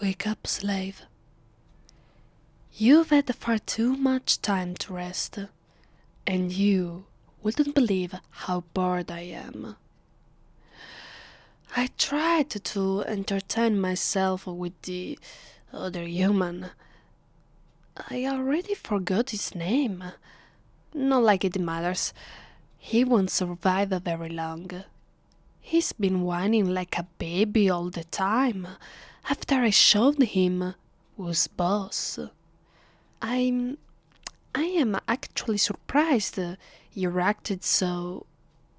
Wake up, slave. You've had far too much time to rest, and you wouldn't believe how bored I am. I tried to entertain myself with the other human. I already forgot his name. Not like it matters. He won't survive very long. He's been whining like a baby all the time after I showed him who's boss. I'm I am actually surprised you reacted so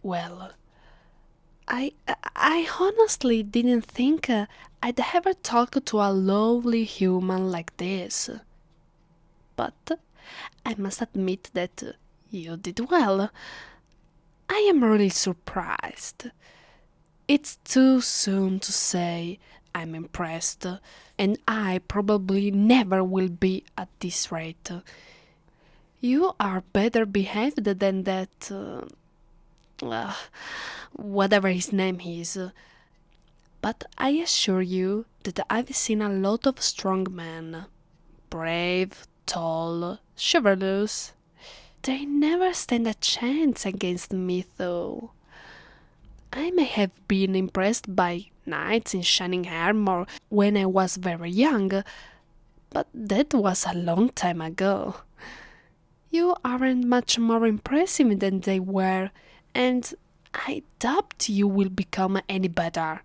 well. I I honestly didn't think I'd ever talk to a lovely human like this. But I must admit that you did well. I am really surprised. It's too soon to say I'm impressed, and I probably never will be at this rate. You are better behaved than that. Uh, uh, whatever his name is. But I assure you that I've seen a lot of strong men. Brave, tall, chivalrous. They never stand a chance against me, though. I may have been impressed by knights in shining armor when I was very young, but that was a long time ago. You aren't much more impressive than they were, and I doubt you will become any better.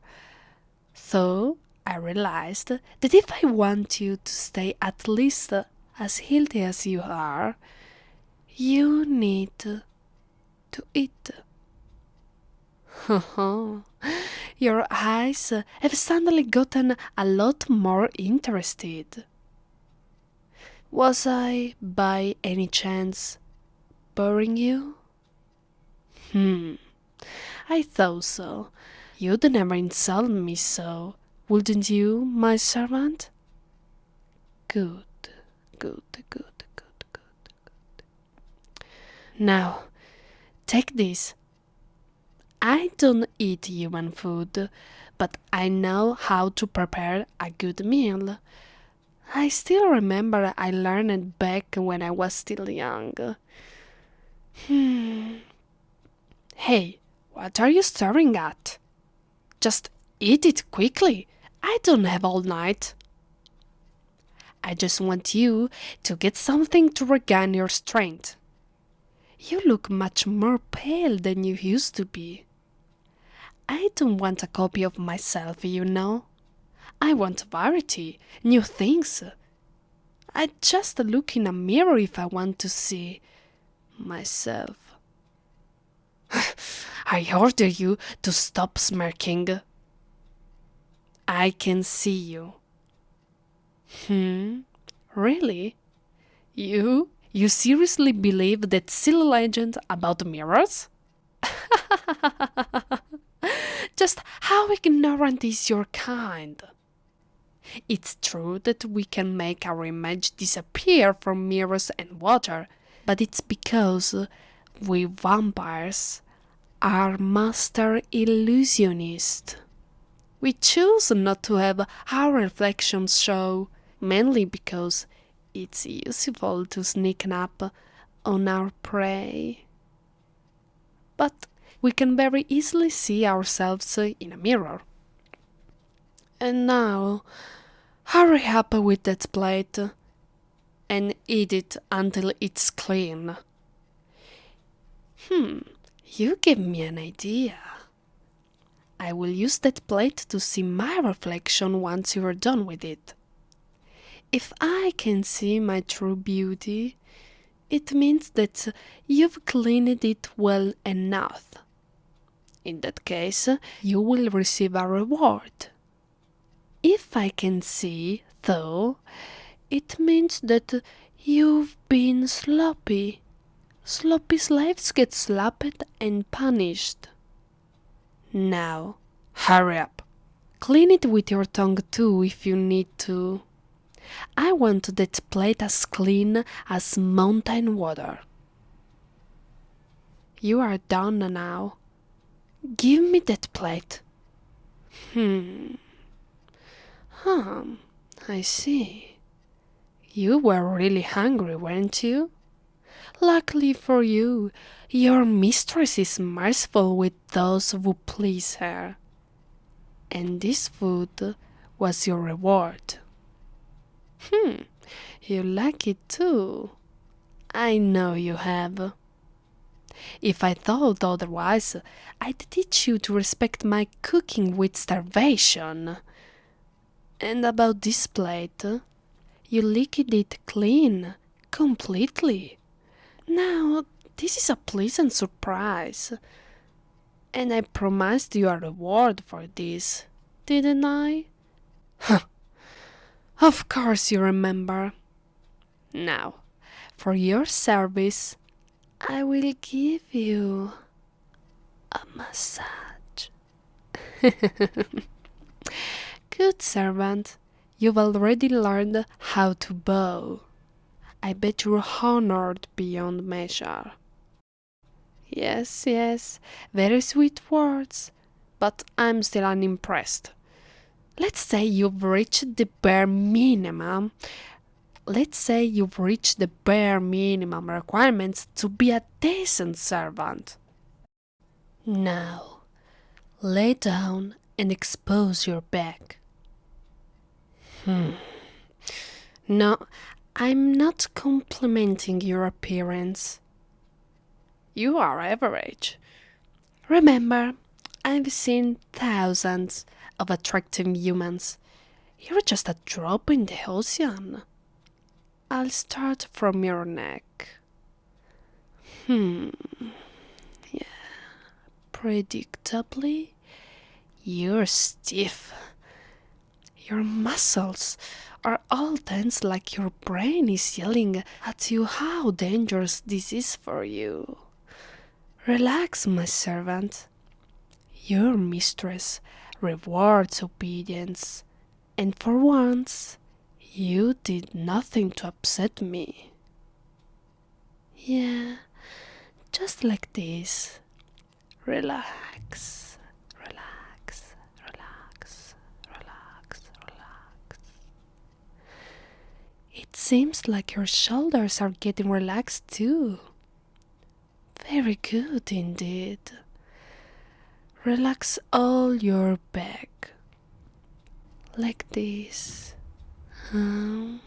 So I realized that if I want you to stay at least as healthy as you are, you need to eat. Your eyes have suddenly gotten a lot more interested. Was I, by any chance, boring you? Hmm, I thought so. You'd never insult me so, wouldn't you, my servant? Good, good, good, good, good, good. Now, take this I don't eat human food, but I know how to prepare a good meal. I still remember I learned it back when I was still young. Hmm. Hey, what are you staring at? Just eat it quickly. I don't have all night. I just want you to get something to regain your strength. You look much more pale than you used to be. I don't want a copy of myself, you know. I want variety, new things. I just look in a mirror if I want to see myself. I order you to stop smirking. I can see you. Hmm, really? You? You seriously believe that silly legend about mirrors? Just how ignorant is your kind? It's true that we can make our image disappear from mirrors and water, but it's because we vampires are master illusionists. We choose not to have our reflections show, mainly because it's useful to sneak up on our prey. But we can very easily see ourselves in a mirror. And now, hurry up with that plate and eat it until it's clean. Hmm, you give me an idea. I will use that plate to see my reflection once you are done with it. If I can see my true beauty, it means that you've cleaned it well enough. In that case, you will receive a reward. If I can see, though, it means that you've been sloppy. Sloppy slaves get slapped and punished. Now, hurry up. Clean it with your tongue too if you need to. I want that plate as clean as mountain water. You are done now. Give me that plate. Hmm. Huh. I see. You were really hungry, weren't you? Luckily for you, your mistress is merciful with those who please her. And this food was your reward. Hmm, you like it too. I know you have. If I thought otherwise, I'd teach you to respect my cooking with starvation. And about this plate, you licked it clean, completely. Now, this is a pleasant surprise. And I promised you a reward for this, didn't I? of course you remember. Now, for your service, I will give you a massage. Good servant, you've already learned how to bow. I bet you're honored beyond measure. Yes, yes, very sweet words, but I'm still unimpressed. Let's say you've reached the bare minimum let's say you've reached the bare minimum requirements to be a decent servant. Now, lay down and expose your back. Hmm. No, I'm not complimenting your appearance. You are average. Remember, I've seen thousands of attractive humans. You're just a drop in the ocean. I'll start from your neck. Hmm. Yeah. Predictably, you're stiff. Your muscles are all tense like your brain is yelling at you how dangerous this is for you. Relax, my servant. Your mistress rewards obedience, and for once, you did nothing to upset me. Yeah, just like this. Relax, relax, relax, relax, relax. It seems like your shoulders are getting relaxed too. Very good indeed. Relax all your back. Like this. Um,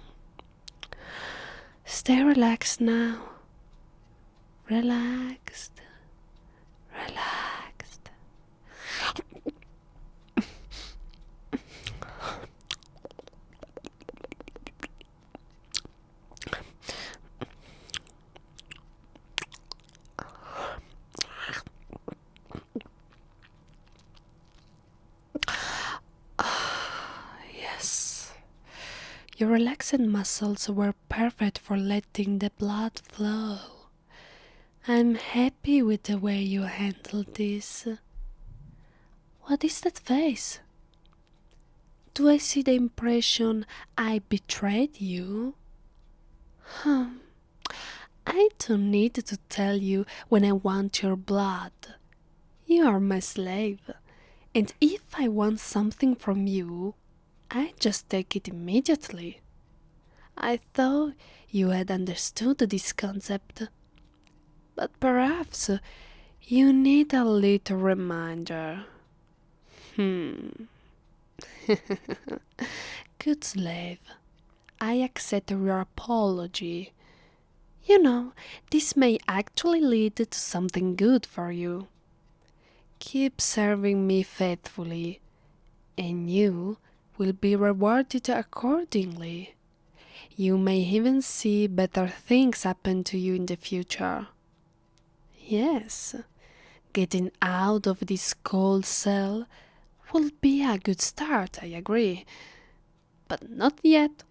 stay relaxed now. Relaxed. Your relaxed muscles were perfect for letting the blood flow. I'm happy with the way you handled this. What is that face? Do I see the impression I betrayed you? Huh. I don't need to tell you when I want your blood. You are my slave, and if I want something from you, I just take it immediately. I thought you had understood this concept, but perhaps you need a little reminder. Hmm. Good slave, I accept your apology. You know, this may actually lead to something good for you. Keep serving me faithfully, and you will be rewarded accordingly. You may even see better things happen to you in the future. Yes, getting out of this cold cell will be a good start, I agree. But not yet.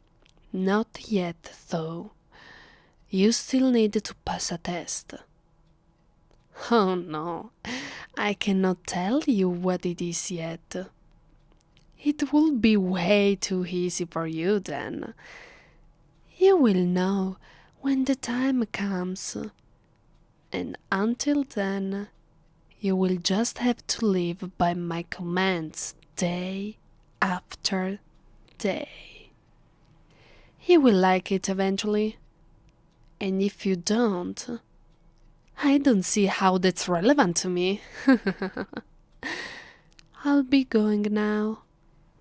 Not yet, though. You still need to pass a test. Oh no, I cannot tell you what it is yet. It will be way too easy for you then. You will know when the time comes. And until then, you will just have to live by my commands day after day. you will like it eventually. And if you don't, I don't see how that's relevant to me. I'll be going now.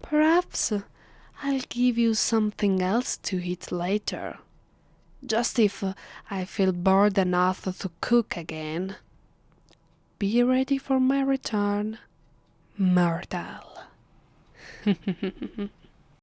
Perhaps I'll give you something else to eat later. Just if I feel bored enough to cook again. Be ready for my return, mortal.